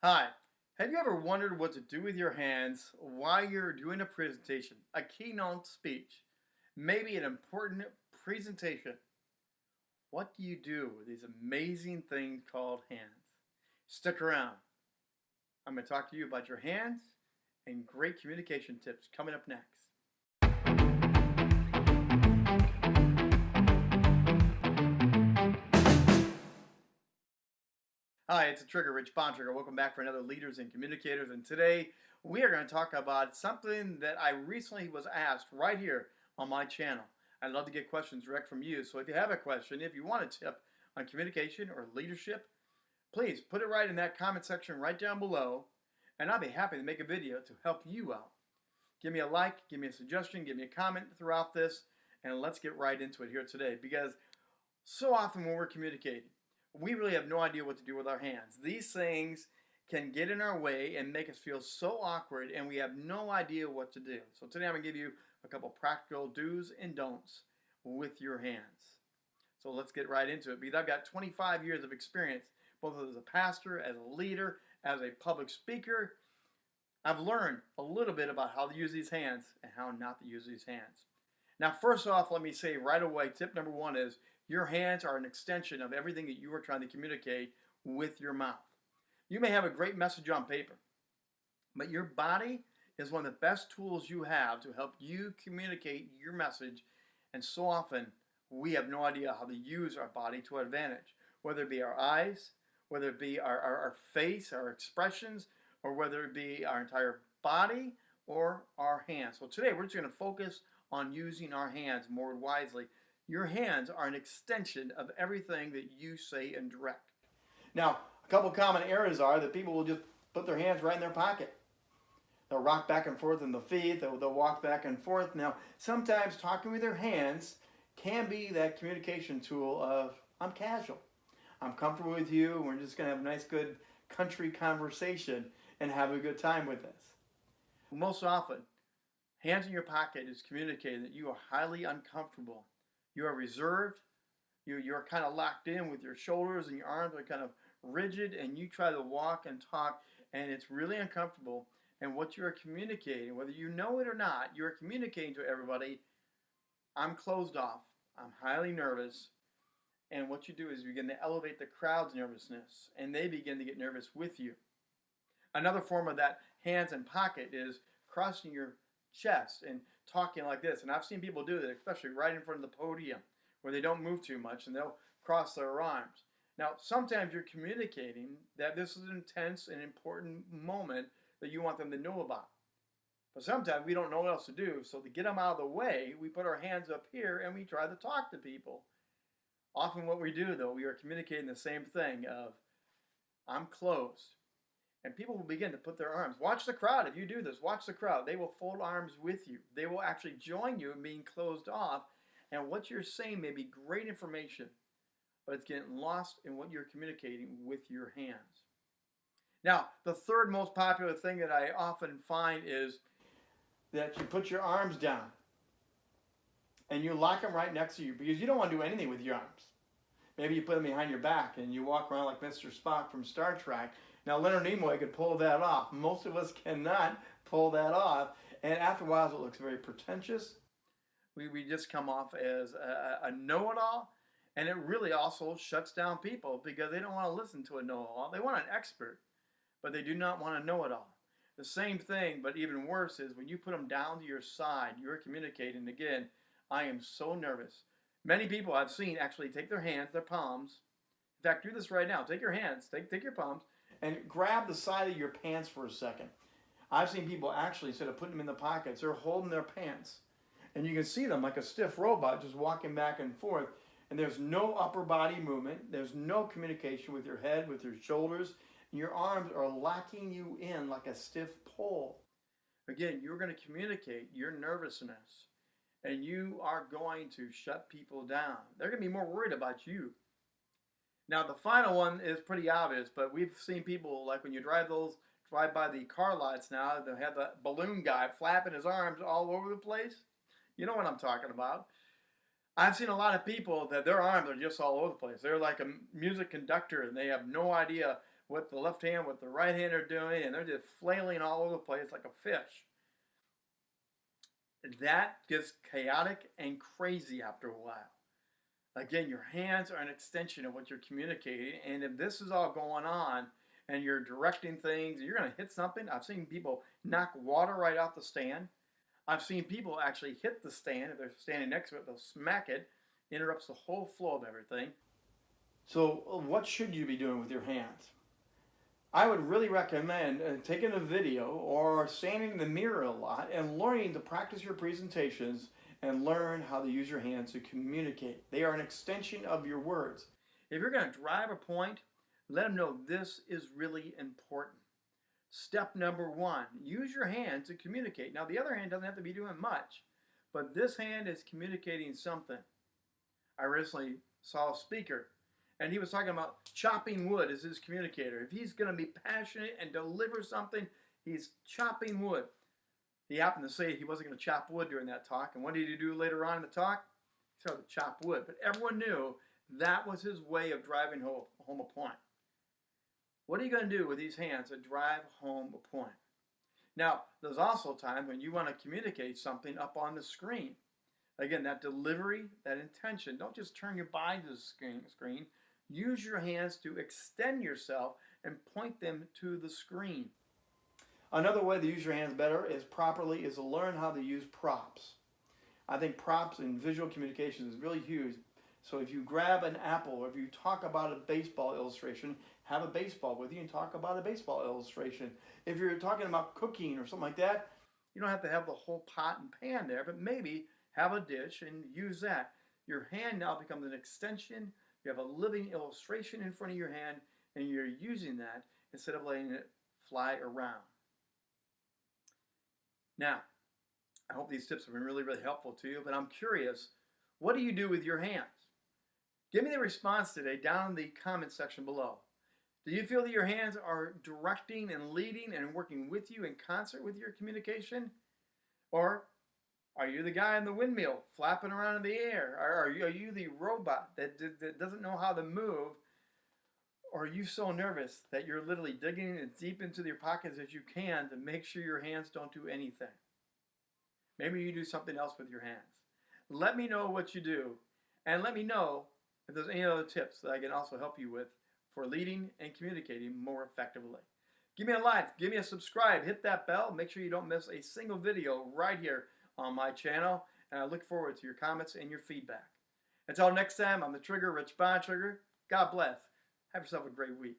Hi. Have you ever wondered what to do with your hands while you're doing a presentation, a keynote speech, maybe an important presentation? What do you do with these amazing things called hands? Stick around. I'm going to talk to you about your hands and great communication tips coming up next. Hi, it's a Trigger, Rich Bontrager. Welcome back for another Leaders and Communicators. And today we are going to talk about something that I recently was asked right here on my channel. I'd love to get questions direct from you. So if you have a question, if you want a tip on communication or leadership, please put it right in that comment section right down below. And I'll be happy to make a video to help you out. Give me a like, give me a suggestion, give me a comment throughout this, and let's get right into it here today. Because so often when we're communicating, we really have no idea what to do with our hands. These things can get in our way and make us feel so awkward and we have no idea what to do. So today I'm going to give you a couple practical do's and don'ts with your hands. So let's get right into it because I've got 25 years of experience both as a pastor, as a leader, as a public speaker. I've learned a little bit about how to use these hands and how not to use these hands. Now first off, let me say right away, tip number one is your hands are an extension of everything that you are trying to communicate with your mouth. You may have a great message on paper, but your body is one of the best tools you have to help you communicate your message. And so often, we have no idea how to use our body to our advantage, whether it be our eyes, whether it be our, our, our face, our expressions, or whether it be our entire body or our hands. So today, we're just going to focus on using our hands more wisely your hands are an extension of everything that you say and direct. Now, a couple common errors are that people will just put their hands right in their pocket. They'll rock back and forth in the feet, they'll, they'll walk back and forth. Now, sometimes talking with their hands can be that communication tool of, I'm casual. I'm comfortable with you. We're just going to have a nice, good country conversation and have a good time with this. Most often, hands in your pocket is communicating that you are highly uncomfortable you are reserved. You, you're kind of locked in with your shoulders and your arms are kind of rigid and you try to walk and talk and it's really uncomfortable. And what you're communicating, whether you know it or not, you're communicating to everybody, I'm closed off. I'm highly nervous. And what you do is you begin to elevate the crowd's nervousness and they begin to get nervous with you. Another form of that hands and pocket is crossing your chest and talking like this. And I've seen people do that, especially right in front of the podium where they don't move too much and they'll cross their arms. Now, sometimes you're communicating that this is an intense and important moment that you want them to know about. But sometimes we don't know what else to do. So to get them out of the way, we put our hands up here and we try to talk to people. Often what we do though, we are communicating the same thing of, I'm closed. And people will begin to put their arms. Watch the crowd. If you do this, watch the crowd. They will fold arms with you. They will actually join you in being closed off. And what you're saying may be great information, but it's getting lost in what you're communicating with your hands. Now, the third most popular thing that I often find is that you put your arms down and you lock them right next to you because you don't want to do anything with your arms. Maybe you put them behind your back and you walk around like Mr. Spock from Star Trek now, Leonard Nimoy could pull that off. Most of us cannot pull that off. And after a while, it looks very pretentious. We, we just come off as a, a know-it-all. And it really also shuts down people because they don't want to listen to a know-it-all. They want an expert, but they do not want to know-it-all. The same thing, but even worse, is when you put them down to your side, you're communicating again, I am so nervous. Many people I've seen actually take their hands, their palms. In fact, do this right now. Take your hands, take, take your palms, and grab the side of your pants for a second. I've seen people actually, instead of putting them in the pockets, they're holding their pants. And you can see them like a stiff robot just walking back and forth. And there's no upper body movement. There's no communication with your head, with your shoulders. Your arms are locking you in like a stiff pole. Again, you're going to communicate your nervousness. And you are going to shut people down. They're going to be more worried about you now the final one is pretty obvious, but we've seen people like when you drive those drive by the car lots now, they have the balloon guy flapping his arms all over the place. You know what I'm talking about. I've seen a lot of people that their arms are just all over the place. They're like a music conductor and they have no idea what the left hand, what the right hand are doing, and they're just flailing all over the place like a fish. That gets chaotic and crazy after a while. Again, your hands are an extension of what you're communicating, and if this is all going on and you're directing things, you're going to hit something. I've seen people knock water right off the stand. I've seen people actually hit the stand. If they're standing next to it, they'll smack it, interrupts the whole flow of everything. So, what should you be doing with your hands? I would really recommend uh, taking a video or standing in the mirror a lot and learning to practice your presentations and learn how to use your hands to communicate. They are an extension of your words. If you're going to drive a point, let them know this is really important. Step number one, use your hand to communicate. Now, the other hand doesn't have to be doing much, but this hand is communicating something. I recently saw a speaker, and he was talking about chopping wood as his communicator. If he's going to be passionate and deliver something, he's chopping wood. He happened to say he wasn't going to chop wood during that talk, and what did he do later on in the talk? He started to chop wood. But everyone knew that was his way of driving home a point. What are you going to do with these hands to drive home a point? Now, there's also times when you want to communicate something up on the screen. Again, that delivery, that intention, don't just turn your body to the screen, screen. Use your hands to extend yourself and point them to the screen. Another way to use your hands better is properly is to learn how to use props. I think props in visual communication is really huge. So if you grab an apple or if you talk about a baseball illustration, have a baseball with you and talk about a baseball illustration. If you're talking about cooking or something like that, you don't have to have the whole pot and pan there, but maybe have a dish and use that. Your hand now becomes an extension. You have a living illustration in front of your hand and you're using that instead of letting it fly around. Now, I hope these tips have been really, really helpful to you, but I'm curious, what do you do with your hands? Give me the response today down in the comment section below. Do you feel that your hands are directing and leading and working with you in concert with your communication? Or are you the guy in the windmill flapping around in the air? Or are you, are you the robot that, that doesn't know how to move? Or are you so nervous that you're literally digging as deep into your pockets as you can to make sure your hands don't do anything? Maybe you do something else with your hands. Let me know what you do. And let me know if there's any other tips that I can also help you with for leading and communicating more effectively. Give me a like, give me a subscribe, hit that bell, make sure you don't miss a single video right here on my channel, and I look forward to your comments and your feedback. Until next time, I'm the Trigger, Rich Bontrager. God bless. Have yourself a great week.